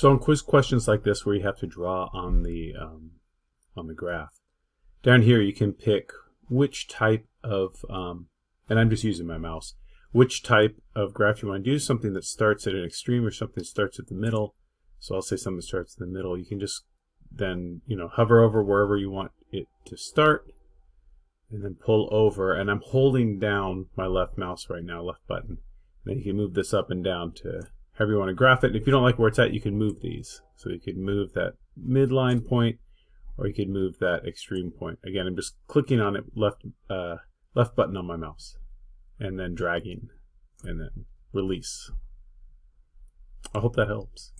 So on quiz questions like this where you have to draw on the um, on the graph, down here you can pick which type of, um, and I'm just using my mouse, which type of graph you want to do, something that starts at an extreme or something that starts at the middle. So I'll say something that starts in the middle. You can just then, you know, hover over wherever you want it to start and then pull over. And I'm holding down my left mouse right now, left button. Then you can move this up and down to however you want to graph it. And if you don't like where it's at, you can move these. So you could move that midline point or you could move that extreme point. Again, I'm just clicking on it left uh, left button on my mouse and then dragging and then release. I hope that helps.